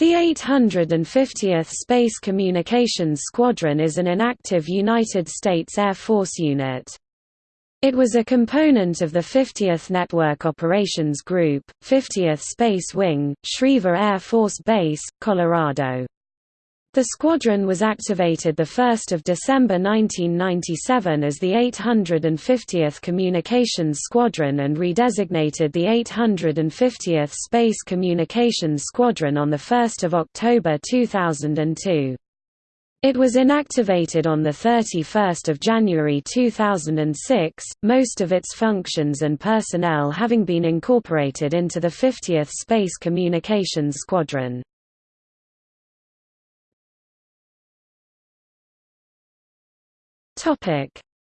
The 850th Space Communications Squadron is an inactive United States Air Force unit. It was a component of the 50th Network Operations Group, 50th Space Wing, Schriever Air Force Base, Colorado. The squadron was activated 1 December 1997 as the 850th Communications Squadron and redesignated the 850th Space Communications Squadron on 1 October 2002. It was inactivated on 31 January 2006, most of its functions and personnel having been incorporated into the 50th Space Communications Squadron.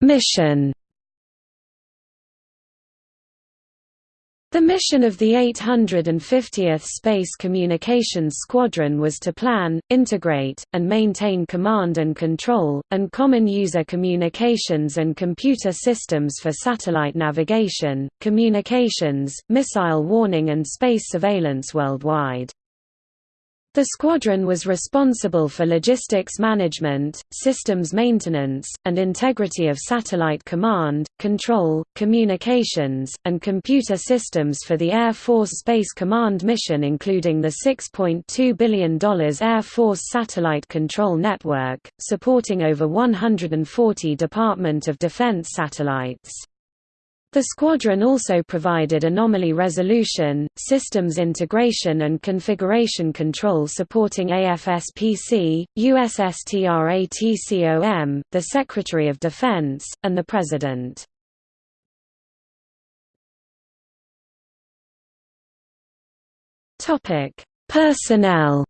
Mission. The mission of the 850th Space Communications Squadron was to plan, integrate, and maintain command and control, and common user communications and computer systems for satellite navigation, communications, missile warning and space surveillance worldwide. The squadron was responsible for logistics management, systems maintenance, and integrity of satellite command, control, communications, and computer systems for the Air Force Space Command mission including the $6.2 billion Air Force Satellite Control Network, supporting over 140 Department of Defense satellites. The squadron also provided anomaly resolution, systems integration and configuration control supporting AFSPC, USSTRATCOM, the Secretary of Defense, and the President. Personnel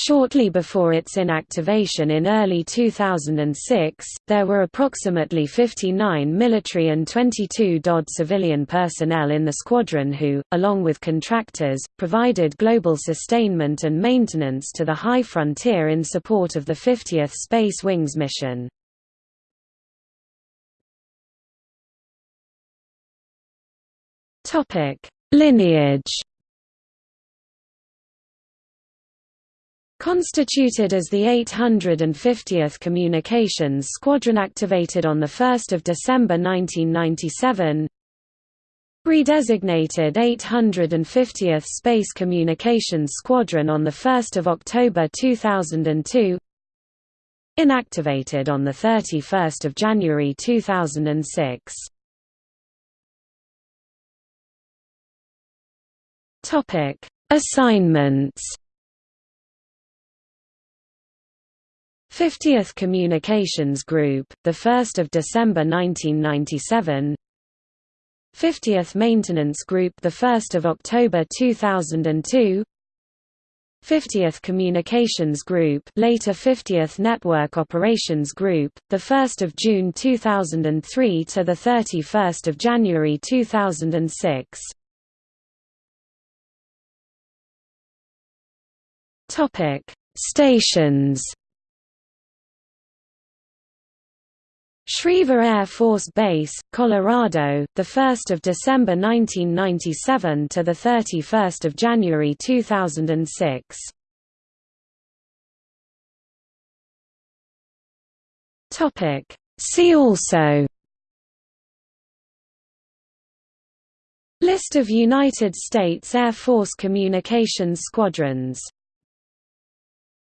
Shortly before its inactivation in early 2006, there were approximately 59 military and 22 DoD civilian personnel in the squadron who, along with contractors, provided global sustainment and maintenance to the high frontier in support of the 50th Space Wings mission. Lineage Constituted as the 850th Communications Squadron activated on 1 December 1997 Redesignated 850th Space Communications Squadron on 1 October 2002 Inactivated on 31 January 2006 Assignments 50th Communications Group, 1 December 1997 50th Maintenance Group 1 October 2002 50th Communications Group later 50th Network Operations Group, the 1st of June 2003 to the 31st of January 2006 Topic: Stations Schriever Air Force Base, Colorado, 1 December 1997 to 31 January 2006. See also. List of United States Air Force Communications Squadrons